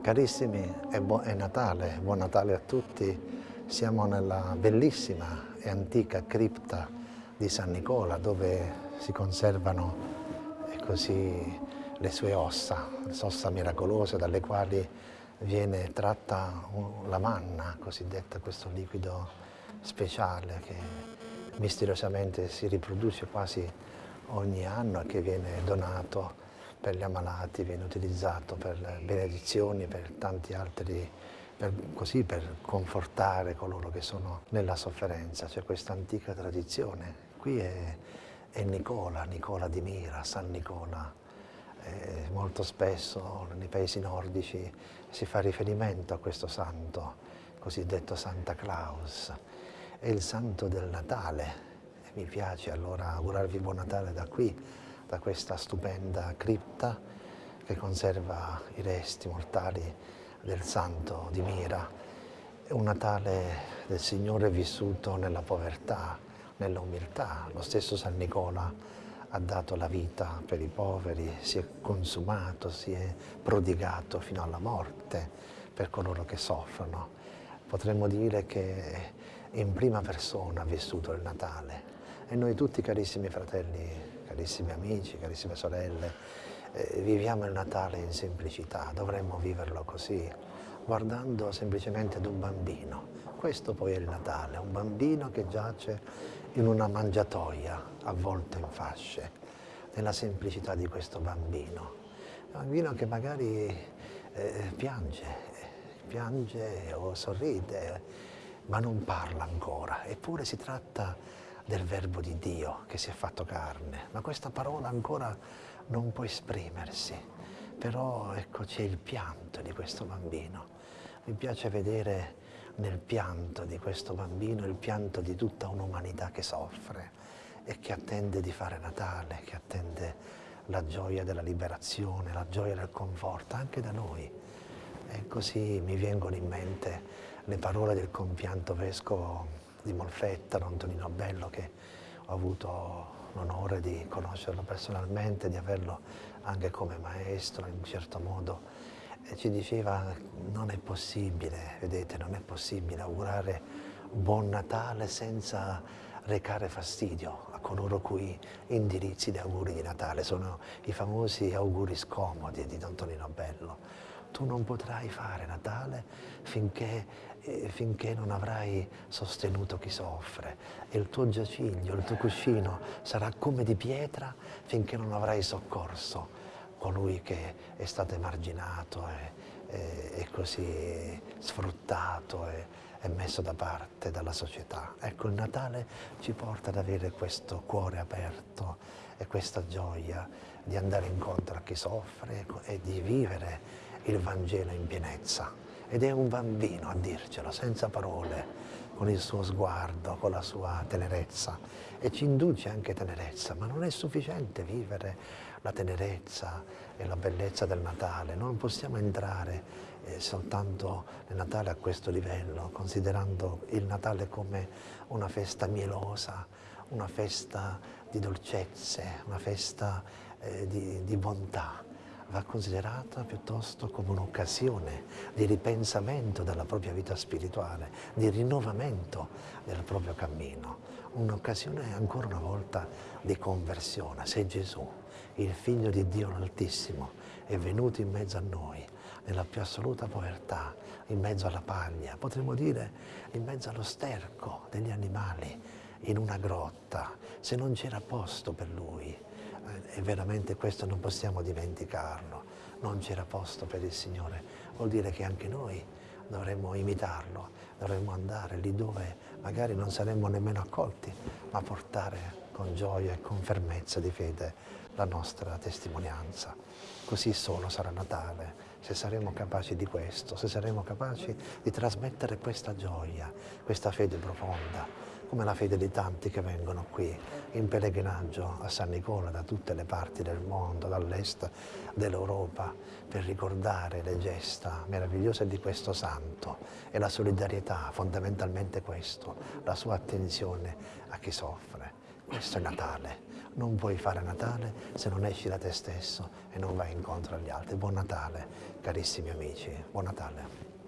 Carissimi, è, è, Natale, buon Natale a tutti. Siamo nella bellissima e antica cripta di San Nicola dove si conservano così, le sue ossa, le ossa miracolose dalle quali viene tratta la manna, cosiddetta, questo liquido speciale che misteriosamente si riproduce quasi ogni anno e che viene donato per gli ammalati, viene utilizzato per benedizioni, per tanti altri, per, così per confortare coloro che sono nella sofferenza. C'è questa antica tradizione. Qui è, è Nicola, Nicola di Mira, San Nicola. Eh, molto spesso nei paesi nordici si fa riferimento a questo santo, cosiddetto Santa Claus. È il santo del Natale. Mi piace allora augurarvi buon Natale da qui, da questa stupenda cripta che conserva i resti mortali del santo di Mira. Un Natale del Signore vissuto nella povertà, nella umiltà. Lo stesso San Nicola ha dato la vita per i poveri, si è consumato, si è prodigato fino alla morte per coloro che soffrono. Potremmo dire che in prima persona ha vissuto il Natale e noi tutti carissimi fratelli carissimi amici, carissime sorelle, eh, viviamo il Natale in semplicità, dovremmo viverlo così, guardando semplicemente ad un bambino. Questo poi è il Natale, un bambino che giace in una mangiatoia avvolto in fasce, nella semplicità di questo bambino. Un bambino che magari eh, piange, piange o sorride, ma non parla ancora, eppure si tratta del verbo di Dio che si è fatto carne, ma questa parola ancora non può esprimersi, però ecco c'è il pianto di questo bambino. Mi piace vedere nel pianto di questo bambino il pianto di tutta un'umanità che soffre e che attende di fare Natale, che attende la gioia della liberazione, la gioia del conforto, anche da noi. E così mi vengono in mente le parole del compianto vescovo di Molfetta, Antonino Bello, che ho avuto l'onore di conoscerlo personalmente, di averlo anche come maestro in un certo modo, e ci diceva non è possibile, vedete, non è possibile augurare buon Natale senza recare fastidio a coloro cui indirizzi di auguri di Natale. Sono i famosi auguri scomodi di Antonino Bello tu non potrai fare Natale finché, eh, finché, non avrai sostenuto chi soffre e il tuo giaciglio, il tuo cuscino sarà come di pietra finché non avrai soccorso colui che è stato emarginato e, e, e così sfruttato e, e messo da parte dalla società. Ecco, il Natale ci porta ad avere questo cuore aperto e questa gioia di andare incontro a chi soffre e di vivere il Vangelo in pienezza. Ed è un bambino a dircelo, senza parole, con il suo sguardo, con la sua tenerezza. E ci induce anche tenerezza, ma non è sufficiente vivere la tenerezza e la bellezza del Natale. Non possiamo entrare eh, soltanto nel Natale a questo livello, considerando il Natale come una festa mielosa, una festa di dolcezze, una festa eh, di, di bontà va considerata piuttosto come un'occasione di ripensamento della propria vita spirituale, di rinnovamento del proprio cammino, un'occasione ancora una volta di conversione. Se Gesù, il Figlio di Dio l'Altissimo, è venuto in mezzo a noi, nella più assoluta povertà, in mezzo alla paglia, potremmo dire in mezzo allo sterco degli animali, in una grotta, se non c'era posto per Lui, e veramente questo non possiamo dimenticarlo, non c'era posto per il Signore, vuol dire che anche noi dovremmo imitarlo, dovremmo andare lì dove magari non saremmo nemmeno accolti, ma portare con gioia e con fermezza di fede la nostra testimonianza. Così solo sarà Natale, se saremo capaci di questo, se saremo capaci di trasmettere questa gioia, questa fede profonda, come la fede di tanti che vengono qui in pellegrinaggio a San Nicola da tutte le parti del mondo, dall'est dell'Europa, per ricordare le gesta meravigliose di questo santo e la solidarietà, fondamentalmente questo, la sua attenzione a chi soffre. Questo è Natale, non puoi fare Natale se non esci da te stesso e non vai incontro agli altri. Buon Natale, carissimi amici, buon Natale.